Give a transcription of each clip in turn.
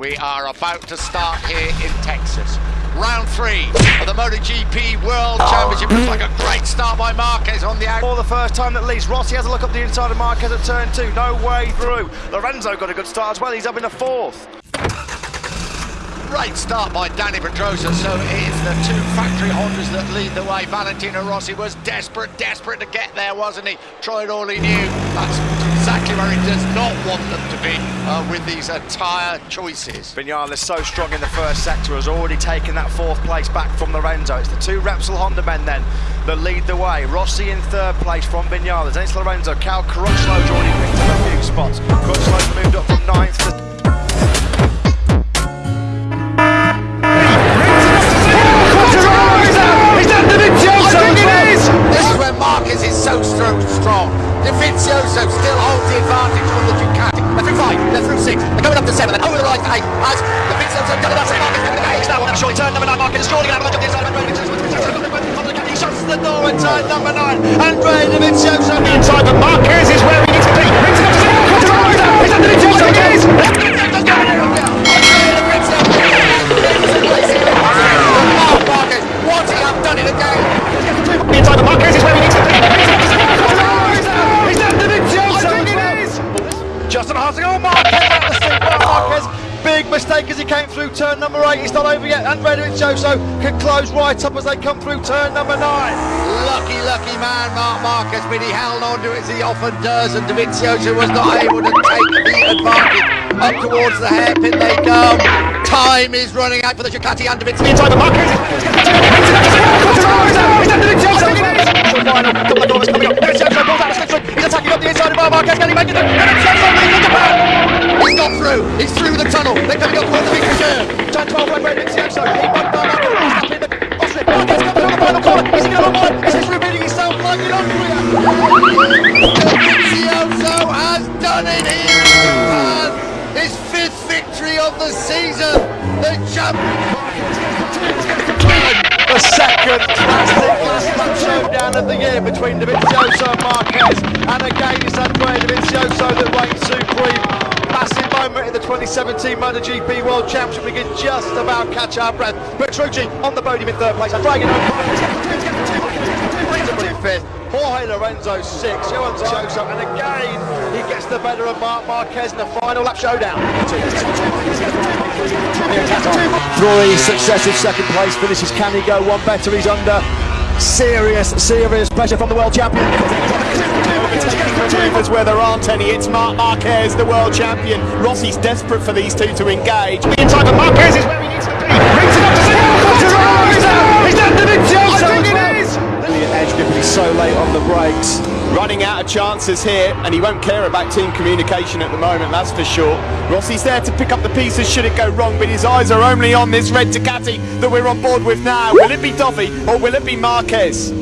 We are about to start here in Texas. Round three of the MotoGP World Championship. Looks like a great start by Marquez on the out. For the first time at least, Rossi has a look up the inside of Marquez at turn two. No way through. Lorenzo got a good start as well. He's up in the fourth. Great start by Dani Pedrosa. So it is the two factory Hondas that lead the way. Valentino Rossi was desperate, desperate to get there, wasn't he? Tried all he knew. That's exactly does not want them to be uh, with these tyre choices. Vinales so strong in the first sector has already taken that fourth place back from Lorenzo. It's the two Repsol Honda men then that lead the way. Rossi in third place from Vinales. Then it's Lorenzo. Cal Crutchlow's already picked up a few spots. Crutchlow's moved up from ninth to number nine. Andrea Dovizioso. The inside of as he came through turn number eight, it's not over yet, and Dovizioso can close right up as they come through turn number nine. Lucky, lucky man, Marc Marquez, but he held on to it as he often does, and Dovizioso was not able to take the advantage. Up towards the hairpin they come. Time is running out for the Ducati and Dovizioso. The inside of Marquez is that Dovizioso? The final of corners coming up, Dovizioso pulls out the slipstream, he's attacking up the inside of Marquez, can he make it? The Japan! He's got through. He's through the tunnel. They're coming up towards the big reserve. Turn 12 right way, Dovizioso, he won by Marquez, he's happy in the Austria, Marquez comes through the final corner, is he going to avoid? Is this revealing himself like in Austria? Dovizioso has done it in Japan. His fifth victory of the season. The champion. the second classic lap showdown of the year between Dovizioso and Marquez and again it's Andrea Dovizioso that reigns supreme moment in the 2017 MotoGP World Championship we can just about catch our breath Petrucci on the podium in third place I'm dragging in fifth Jorge Lorenzo six Johan Dovizioso and again he gets the better of Marc Marquez in the final lap showdown Three successive second place finishes. Can he go one better? He's under serious, serious pressure from the world champion. Movers where there aren't any. It's Marc Marquez, the world champion. Rossi's desperate for these two to engage. The inside of Marquez is where he needs to be. Brings it up to Dovizioso. Is that Dovizioso? I think it is. Brilliant edge he's so late on the brakes. Running out of chances here, and he won't care about team communication at the moment, that's for sure. Rossi's there to pick up the pieces should it go wrong, but his eyes are only on this red Ducati that we're on board with now. Will it be Dovi or will it be Marquez?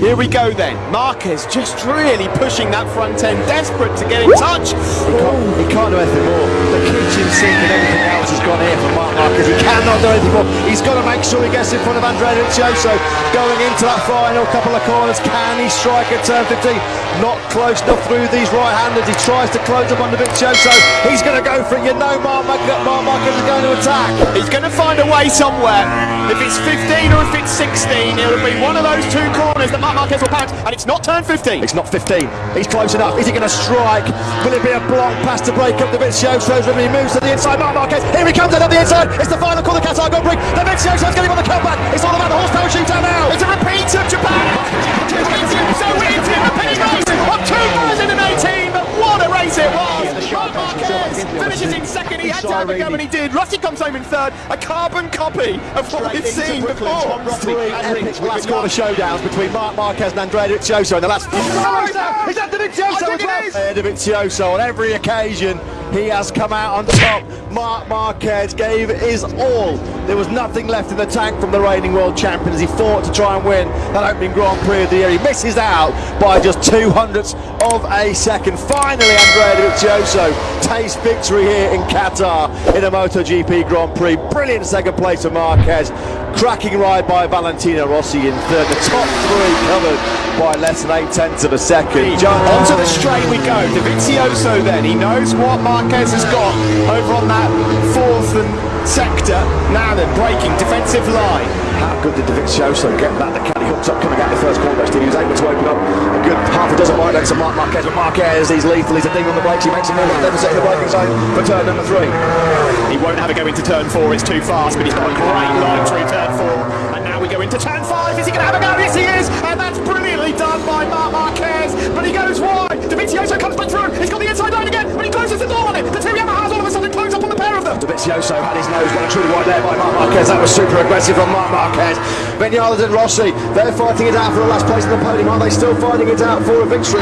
Here we go then. Marquez just really pushing that front end, desperate to get in touch. He can't, he can't do anything more. Kitchen sink and everything else has gone here for Marc Marquez. He cannot do anything more. He's got to make sure he gets in front of Andrea Dovizioso going into that final couple of corners. Can he strike at turn 15? Not close enough through these right-handers. He tries to close up on the Dovizioso. He's going to go for it. You know Marc Marquez is going to attack. He's going to find a way somewhere. If it's 15 or if it's 16, it'll be one of those two corners that Marc Marquez will pounce, and it's not turn 15. It's not 15. He's close enough. Is he going to strike? Will it be a block pass to break up the Dovizioso's he moves to the inside? Marc Marquez. Here he comes out of the inside. It's the final call. The Qatar Grand Prix. Dovizioso's getting on the comeback. It's all about the horsepower shootout now. It's a repeat of Japan. So wins in the penny race of 2018, but what a race it was! Marc Marquez finishes in second. He had to have a go, and he did. Rossi comes home in third. A carbon copy of what we've seen before. Three epic last quarter showdowns between Marc Marquez and Andrea Dovizioso in the last. Is that Dovizioso as well? Dovizioso on every occasion he has come out on top. Marc Marquez gave his all. There was nothing left in the tank from the reigning world champion as he fought to try and win that opening Grand Prix of the year. He misses out by just two hundredths of a second. Finally, Andrea Dovizioso tastes victory here in Qatar in a MotoGP Grand Prix. Brilliant second place for Marquez. Cracking ride by Valentino Rossi in third. The top three covered by less than eight tenths of a second. Onto the straight we go. Dovizioso then. He knows what Marquez has got over on that than sector. Now then, breaking defensive line. How good did Dovizioso get that? The caddy hooks up coming out the first corner. He was able to open up a good half a dozen wide lengths of Marc Marquez. But Marquez, he's lethal. He's a thing on the brakes. He makes a move on deficit in the braking zone for turn number three. He won't have a go into turn four, it's too fast, but he's got a great line through turn four. And now we go into turn five. Is he going to have a go? Yes, he is. And that's brilliantly done by Marc Marquez. But he goes wide. Dovizioso comes back through. He's got the inside line again, but he closes the door on it. The two Yamahas all of a sudden close up on the Dovizioso had his nose one truly wide there by Marc Marquez. That was super aggressive from Marc Marquez. Vinales and Rossi, they're fighting it out for the last place in the podium. Are they still fighting it out for a victory?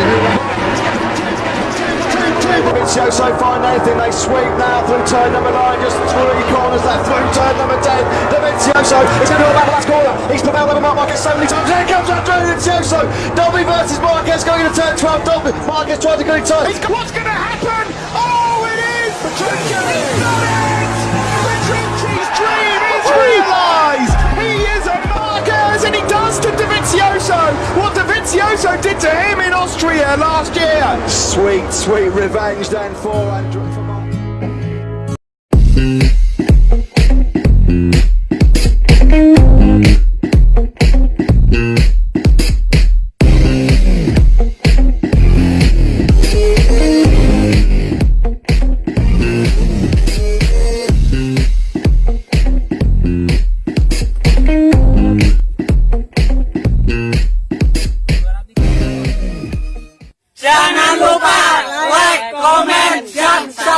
Dovizioso find anything. They sweep now through turn number nine. Just three corners left through turn number ten. Dovizioso is going to go back the last corner. He's prevailed over Marc Marquez so many times. Here comes Andrea Dovizioso. Dovi versus Marquez going into turn 12. Dovi. Marquez trying to go in turn. He's got, what's going to happen? To him in Austria last year! Sweet, sweet revenge then for Andrew.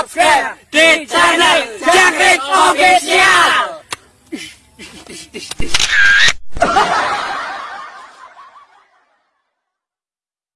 Subscribe the channel.